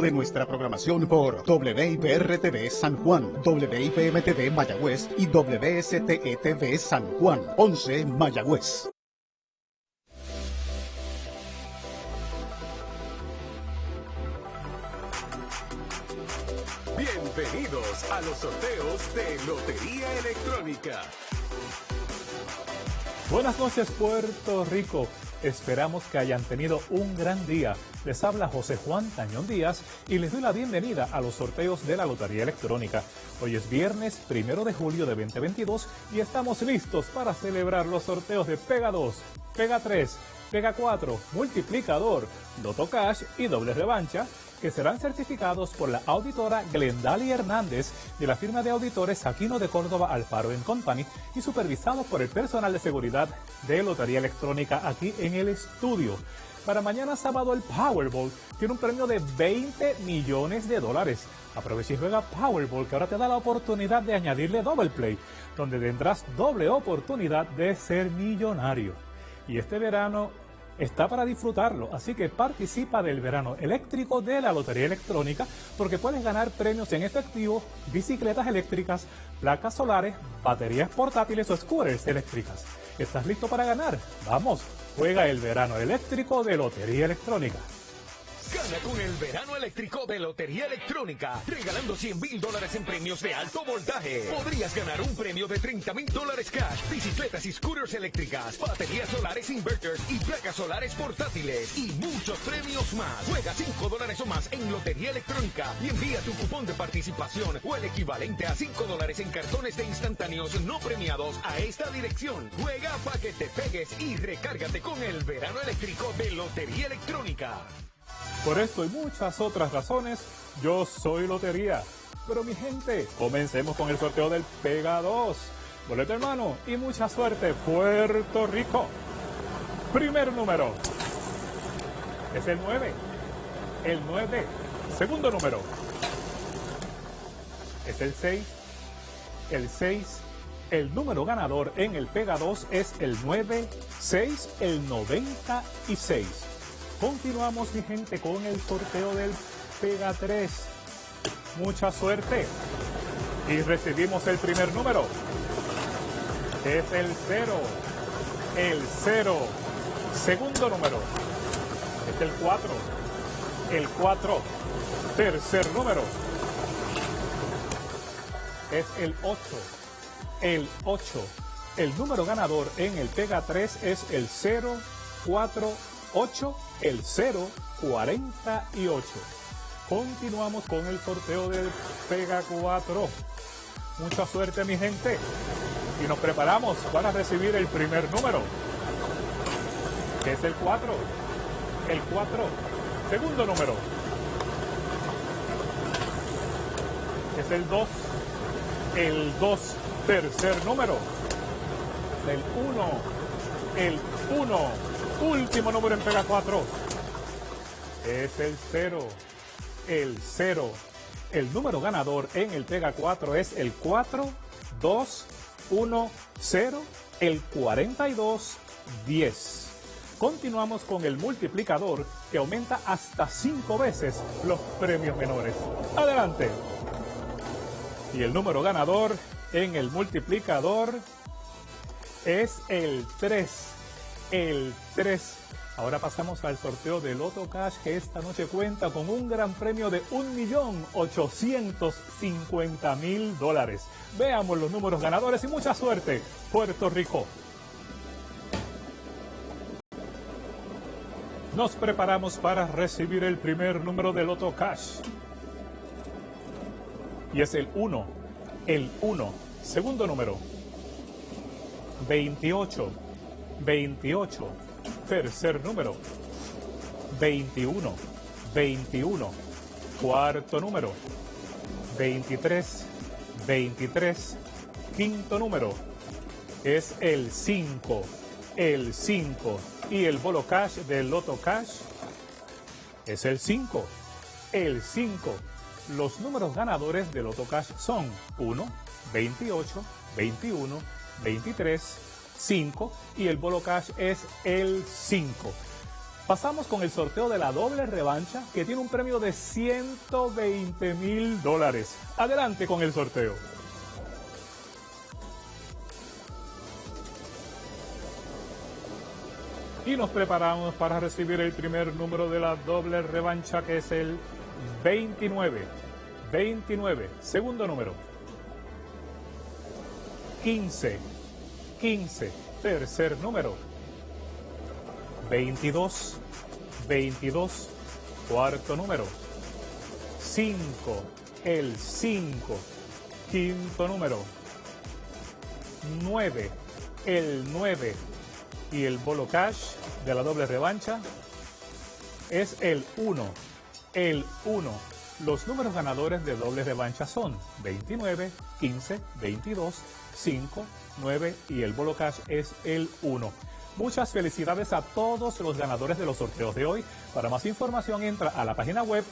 de nuestra programación por WIPR-TV San Juan, WIPM-TV Mayagüez y WSTE-TV San Juan, 11 Mayagüez. Bienvenidos a los sorteos de Lotería Electrónica. Buenas noches Puerto Rico. Esperamos que hayan tenido un gran día. Les habla José Juan Tañón Díaz y les doy la bienvenida a los sorteos de la Lotería Electrónica. Hoy es viernes primero de julio de 2022 y estamos listos para celebrar los sorteos de Pega 2, Pega 3, Pega 4, Multiplicador, Loto Cash y Doble Revancha que serán certificados por la auditora Glendali Hernández de la firma de auditores Aquino de Córdoba Alfaro Company y supervisados por el personal de seguridad de Lotería Electrónica aquí en el estudio. Para mañana sábado el Powerball tiene un premio de 20 millones de dólares. Aprovecha y juega Powerball que ahora te da la oportunidad de añadirle Double Play, donde tendrás doble oportunidad de ser millonario. Y este verano está para disfrutarlo, así que participa del verano eléctrico de la Lotería Electrónica porque puedes ganar premios en efectivo, bicicletas eléctricas, placas solares, baterías portátiles o scooters eléctricas. ¿Estás listo para ganar? Vamos, juega el verano eléctrico de Lotería Electrónica. Gana con el verano eléctrico de Lotería Electrónica, regalando 100 mil dólares en premios de alto voltaje. Podrías ganar un premio de 30 mil dólares cash, bicicletas y scooters eléctricas, baterías solares inverters y placas solares portátiles y muchos premios más. Juega 5 dólares o más en Lotería Electrónica y envía tu cupón de participación o el equivalente a 5 dólares en cartones de instantáneos no premiados a esta dirección. Juega para que te pegues y recárgate con el verano eléctrico de Lotería Electrónica. Por esto y muchas otras razones, yo soy Lotería. Pero mi gente, comencemos con el sorteo del Pega 2. Boleto hermano y mucha suerte, Puerto Rico. Primer número es el 9. El 9. Segundo número es el 6. El 6. El número ganador en el Pega 2 es el 9, 6, el 96. Continuamos, mi gente, con el sorteo del Pega 3. Mucha suerte. Y recibimos el primer número. Es el 0. El 0. Segundo número. Es el 4. El 4. Tercer número. Es el 8. El 8. El número ganador en el Pega 3 es el 048 el 048. Continuamos con el sorteo del Pega 4. Mucha suerte mi gente. Y nos preparamos para recibir el primer número. Que es el 4. El 4. Segundo número. Es el 2. El 2. Tercer número. El 1. El 1 Último número en Pega 4. Es el 0. El 0. El número ganador en el Pega 4 es el 4, 2, 1, 0, el 42, 10. Continuamos con el multiplicador que aumenta hasta 5 veces los premios menores. Adelante. Y el número ganador en el multiplicador es el 3 el 3. Ahora pasamos al sorteo de Loto Cash que esta noche cuenta con un gran premio de 1.850.000 dólares. Veamos los números ganadores y mucha suerte, Puerto Rico. Nos preparamos para recibir el primer número de Loto Cash. Y es el 1, el 1. Segundo número, 28. 28. Tercer número. 21. 21. Cuarto número. 23. 23. Quinto número. Es el 5. El 5. Y el bolo cash del Loto Cash es el 5. El 5. Los números ganadores del Loto Cash son 1, 28, 21, 23, 5 y el bolo cash es el 5. Pasamos con el sorteo de la doble revancha que tiene un premio de 120 mil dólares. Adelante con el sorteo. Y nos preparamos para recibir el primer número de la doble revancha que es el 29. 29. Segundo número. 15. 15. Tercer número. 22. 22. Cuarto número. 5. El 5. Quinto número. 9. El 9 y el bolo cash de la doble revancha es el 1. El 1. Los números ganadores de doble revancha son 29, 15, 22, 5, 9 y el bolo cash es el 1. Muchas felicidades a todos los ganadores de los sorteos de hoy. Para más información entra a la página web